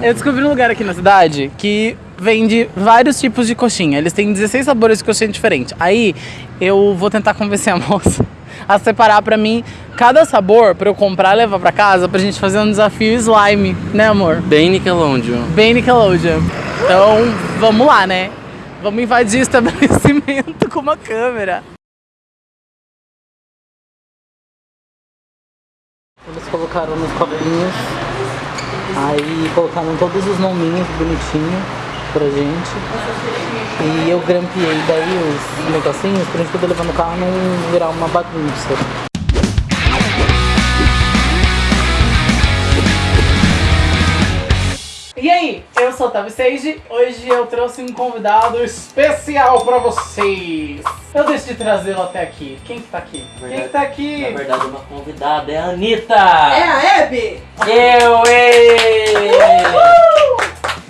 Eu descobri um lugar aqui na cidade que vende vários tipos de coxinha. Eles têm 16 sabores de coxinha diferentes. Aí eu vou tentar convencer a moça a separar pra mim cada sabor pra eu comprar e levar pra casa pra gente fazer um desafio slime, né amor? Bem Nickelodeon. Bem Nickelodeon. Então vamos lá, né? Vamos invadir o estabelecimento com uma câmera. Eles colocaram nos copinhos, aí colocaram todos os nominhos bonitinhos pra gente. E eu grampeei daí os negocinhos pra gente poder levar no carro não virar uma bagunça. E aí, sou o Tavi Sage, hoje eu trouxe um convidado especial pra vocês. Eu decidi trazê-lo até aqui. Quem que tá aqui? Quem que tá aqui? Na verdade, uma convidada é a Anitta! É a Hebe! Eu, ei!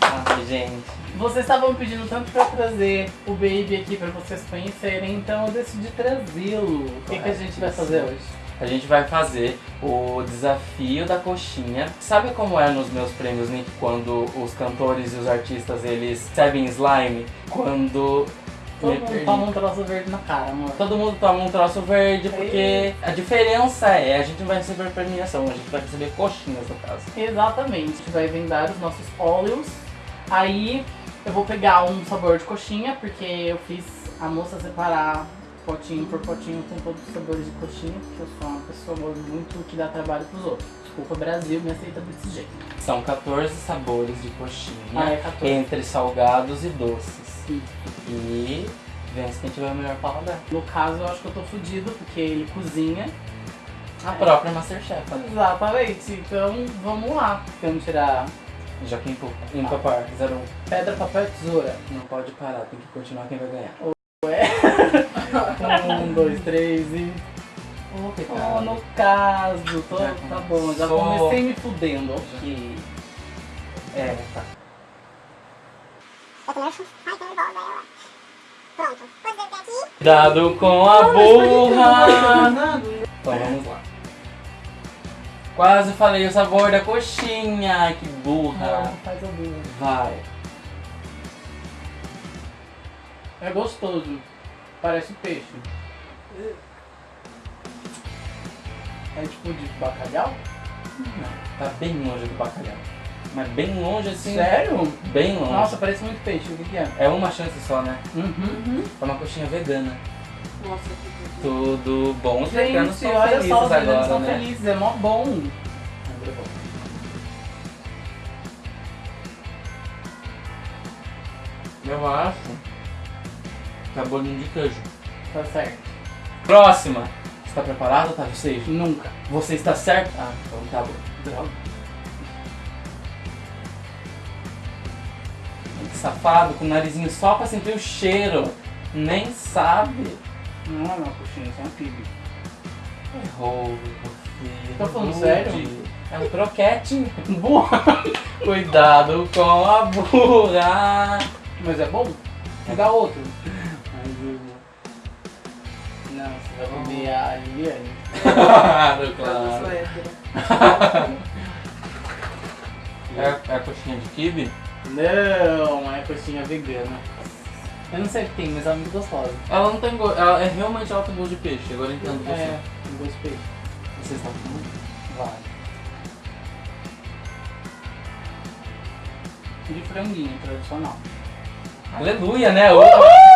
Ai, gente. Vocês estavam pedindo tanto pra trazer o Baby aqui pra vocês conhecerem, então eu decidi trazê-lo. O que, que a gente vai fazer hoje? A gente vai fazer o desafio da coxinha. Sabe como é nos meus prêmios Nick quando os cantores e os artistas eles servem slime? Quando Todo Me mundo perdi. toma um troço verde na cara, amor. todo mundo toma um troço verde, porque a diferença é a gente não vai receber premiação, a gente vai receber coxinhas no caso. Exatamente. A gente vai vendar os nossos óleos. Aí eu vou pegar um sabor de coxinha, porque eu fiz a moça separar potinho por potinho com todos os sabores de coxinha, porque eu sou uma pessoa muito que dá trabalho pros outros. Desculpa, Brasil, me aceita desse jeito. São 14 sabores de coxinha, Ah, é 14. entre salgados e doces. Sim. E vence quem tiver o melhor paladar. No caso, eu acho que eu tô fudido, porque ele cozinha. A É. própria Masterchef. Exatamente. Então, vamos lá. Vamos tirar Já que ímpar, ímpar par, zero um. pedra, papel e tesoura. Não pode parar, tem que continuar quem vai ganhar. Um, dois, três e... Oh, Oh, no caso, tô, tá bom, já comecei me fudendo, ok. É, tá. Tem aqui? Cuidado com a burra! Então vamos lá. Quase falei o sabor da coxinha, que faz burra. Vai. É gostoso. Parece peixe. É tipo de bacalhau? Tá bem longe do bacalhau. Mas bem longe assim. Sério? Bem longe. Nossa, parece muito peixe. O que, que é? É uma chance só, né? Uhum. É uma coxinha vegana. Nossa, que Tudo bom. Os veganos são olha felizes só, os veganos agora, são né? felizes. É mó bom. É bom. Eu acho que é bolinho de queijo. Tá certo. Próxima. Está preparado, Otávio Seixas? Nunca. Você está certo? Ah, então tá bom. Droga. Que safado, com o narizinho só pra sentir o cheiro. Nem sabe. Não é uma coxinha, isso é um kibe. Errou, meu filho. Tá falando Rude. sério? É um croquete. Burra. Cuidado com a burra. Mas é bom? Me dá outro. Ai, burra. Não, você vai comer a Liliane. Claro, claro. É, é a coxinha de kibe? Não, é coxinha vegana. Eu não sei o que tem, mas ela é muito gostosa. Ela não tem gosto. Ela é realmente alto gosto de peixe. Agora eu entendo você. É, tem gosto de peixe. Você está com Vai. De franguinho, tradicional. Aleluia, né? Uhul!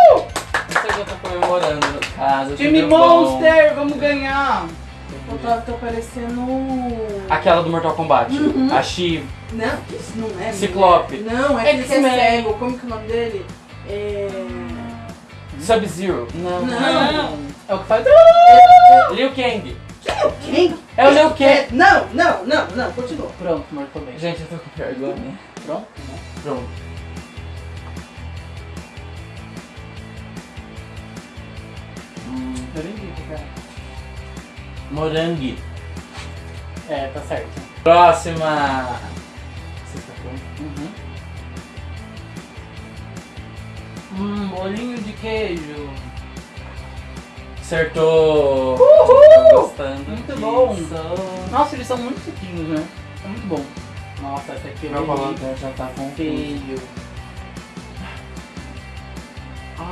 Não eu tô comemorando no caso. Time tudo bom. Monster, vamos ganhar! O Otávio tá parecendo. Aquela do Mortal Kombat. A Shiv. Não, isso não é. Ciclope. mulher. Não, é que é cego. Como que é o nome dele? É. Sub-Zero. Não. Não. É o que faz. Liu Kang. Quem? É o Liu Kang. É, não, não, não, não, continua. Pronto, amor, tô bem. Gente, eu tô com vergonha. Pronto? Pronto. Vi, cara. morangue. É, tá certo. Próxima. Pronto? Uhum. Hum, bolinho de queijo. Acertou. Uhul! Gostando Muito bom. Nossa, eles são muito sequinhos, né? É muito bom. Nossa, essa aqui eu Meu já tá confuso. feio.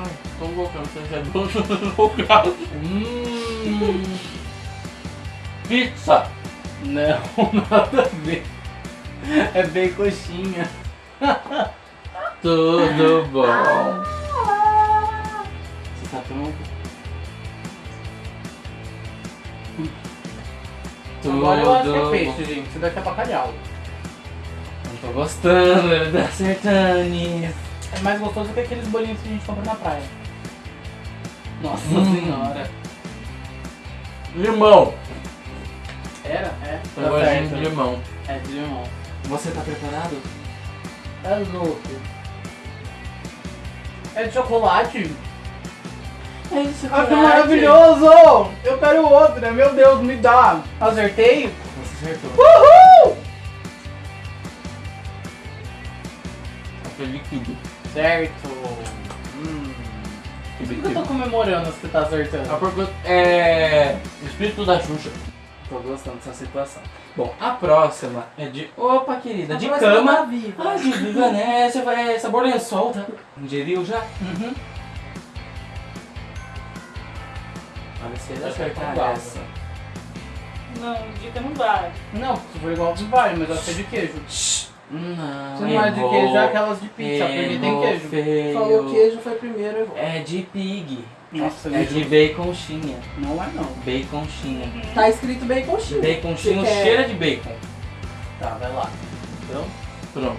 Ai, tô você é doce no lugar. Hum. Pizza! Não, nada a ver. É bem coxinha. Tudo bom. Você tá pronto? Tudo Agora eu acho que é peixe, gente. Isso daqui é bacalhau. Não tô gostando, ele tá acertando nisso. É mais gostoso que aqueles bolinhos que a gente compra na praia. Nossa Hum. senhora. Limão! Era? É. Tá gostinho certo. de limão. É de limão. Você tá preparado? É louco. É de chocolate? É isso, Ah, que maravilhoso! Eu quero outra, meu Deus, me dá. Acertei? Você acertou. Uhul! Aquele líquido. Certo. Hum. Por que eu tô comemorando se você tá acertando? A pergunta é. Espírito da Xuxa. Tô gostando dessa situação. Bom, a próxima é de. Opa, querida, de cama. Ah, de viva, né? Você vai. Sabor lençol, tá? Ingeriu já? Uhum. Olha se ele que é acertar essa. Não, dica não vai. Não, se for igual não vai, mas eu acho que é de queijo. Não. Se não é de queijo, é aquelas de pizza, porque tem queijo. feio. Falou queijo, foi primeiro, eu vou. É de pig. Nossa, É de baconchinha. não é não. Baconchinha. Tá escrito baconchinho. Baconchinha Você quer- cheira de bacon. Tá, vai lá. Então, Pronto.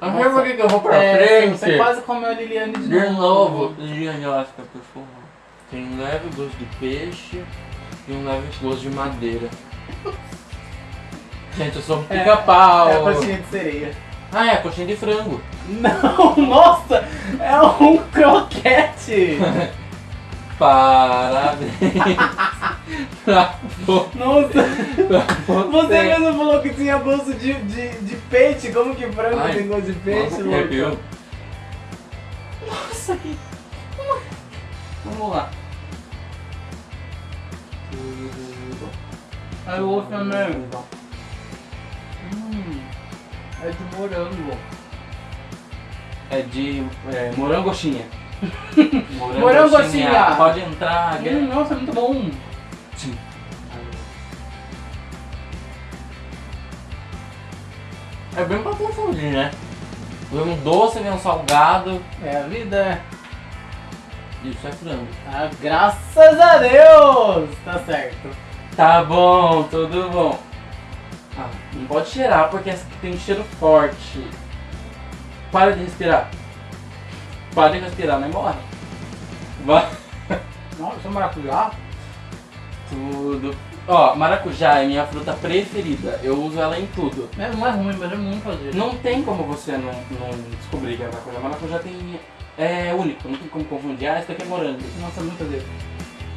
Não sei por que eu vou pra é, frente. Você quase comeu a Liliane de, De novo, Liliane Oscar, por favor. Tem um leve gosto de peixe e um leve gosto de madeira. Gente, eu sou um É, pica-pau. É a coxinha de sereia. ah, é, coxinha de frango. Não, nossa! É um croquete! Parabéns. pra vo- Nossa! pra Você mesmo falou que tinha gosto de, de, de peixe, como que frango Ai, tem gosto de peixe, Nossa, louco? Nossa, que... Vamos lá. Aí o outro também. Hum, é de morango. É de é, morangoxinha. Morangoxinha. Pode entrar. Hum, nossa, é muito bom. Sim. É bem pra confundir, né? Vem um doce, vem um salgado. É a vida. Isso é frango. Ah, graças a Deus! Tá certo. Tá bom, tudo bom. Ah, não pode cheirar porque essa aqui tem um cheiro forte. Para de respirar. Para de respirar, não morre. Vai. Nossa, isso é maracujá? Tudo. Ó, maracujá é minha fruta preferida. Eu uso ela em tudo. É, não é ruim, mas é muito fazer. Não tem como você não, não descobrir que é maracujá. Maracujá tem. É único, não tem como confundir. Ah, esse daqui é morango. Nossa, é muito fazer.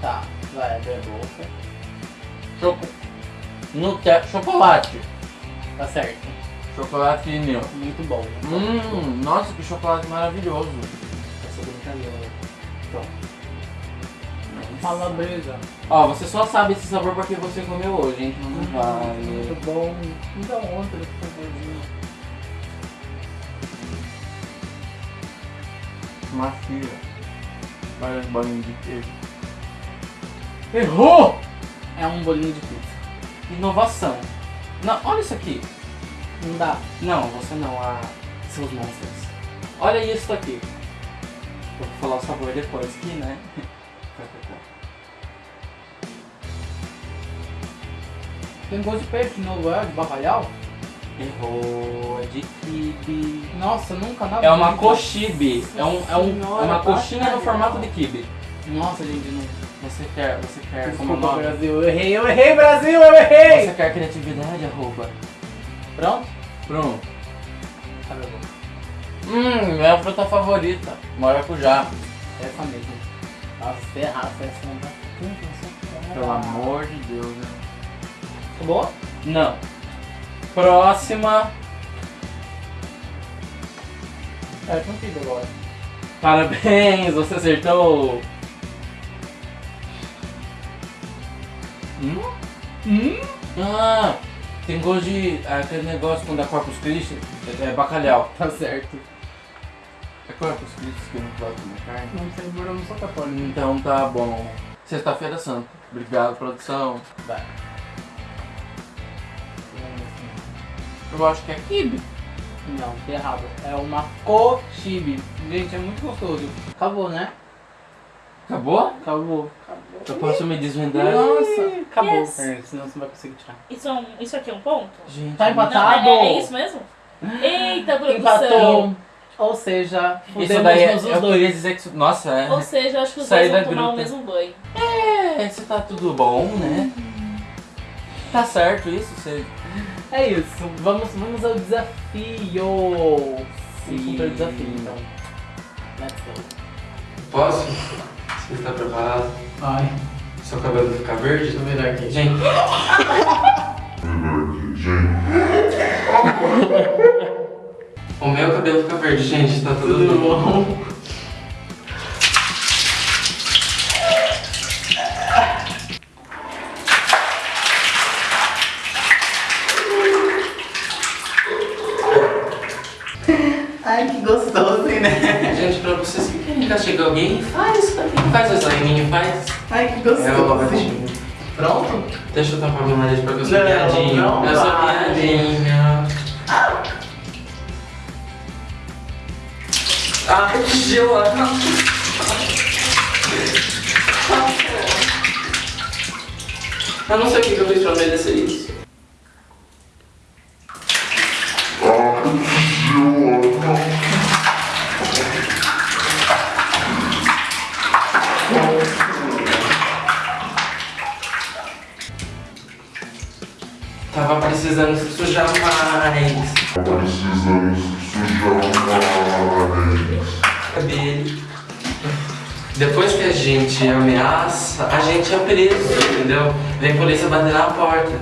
Tá, vai, abrir a boca. Choco... Nutella, chocolate. Tá certo. Chocolate meu. Muito bom. Hum, nossa, que chocolate maravilhoso. Essa brincadeira. Pronto. Malabresa. Ó, você só sabe esse sabor porque você comeu hoje, hein? Não vale. Muito bom. Me dá outra, por favorzinho. Macia. Parece bolinho de queijo. Errou! É um bolinho de pizza. Inovação. Não, olha isso aqui. Não dá. Não, você não, a seus monstros. Olha isso aqui. Vou falar o sabor depois aqui, né? Tem gosto de peixe de novo, é? De bacalhau? Errou, é de kibe. Nossa, nunca na É uma coxibe. É, um, é, um, é uma coxinha no formato de kibe. Nossa, gente, não. Você quer, você quer como Desculpa, nome? Brasil. Eu errei, eu errei, Brasil, eu errei! Você quer criatividade, arroba? Pronto? Pronto. Tá bom. Hum, minha fruta favorita. Maracujá. Essa mesmo. Nossa, se errar, essa não tá. Pelo amor de Deus, né? Acabou? Não. Próxima. É, contigo agora. Parabéns, você acertou. Hum? Hum? Ah, Tem gosto de. aquele negócio quando é Corpus Christi, é, é bacalhau. Tá certo. É Corpus Christi que eu não pode comer carne? Não eu não sou católico. Então tá bom. Sexta-feira santa. Obrigado, produção. Vai. Eu acho que é kibe. Não, errado. É uma cochibe. Gente, é muito gostoso. Acabou, né? Acabou? Acabou. Eu posso me desvendar? Nossa, acabou. Yes. É, senão você não vai conseguir tirar. Isso, é um- isso aqui é um ponto? Gente, Tá Não, empatado? é, é isso mesmo? Eita, produção! Empatou. Ou seja, Isso daí é, eu dois. dizer que. Nossa, é. Ou seja, eu acho que os Sair dois vão tomar o mesmo banho. É, você tá tudo bom, né? Tá certo isso? Você. É isso. Vamos, vamos ao desafio. Sim. o desafio, então. Let's go. Posso? Você está preparado? Ai, Seu cabelo vai ficar verde? deixa eu virar aqui. Gente. O meu cabelo fica verde, gente, tá tudo, Tudo bom. bom? Ai, que gostoso, né? Gente, pra vocês que querem castigar alguém, faz, faz o sliminho, faz. Ai, que É gostoso. ótimo. Pronto? Deixa eu tampar meu nariz porque eu sou Não, piadinho. não eu sou vale. piadinha. Ai, que gelado. Eu não sei o que que eu fiz pra merecer isso. Tava precisando se sujar mais. Precisamos sujar mais. Cabelo. Depois que a gente ameaça, a gente é preso, entendeu? Vem a polícia bater na porta.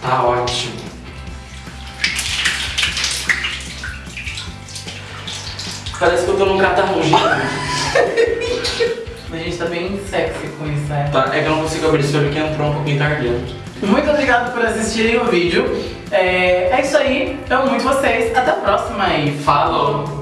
Tá ótimo. Parece que eu tô num catarrugito. A gente tá bem sexy com isso, né? Tá, é que eu não consigo abrir esse olho que entrou um pouquinho tardando. Muito obrigado por assistirem o vídeo. É, é isso aí. Eu amo muito vocês. Até a próxima e Falou!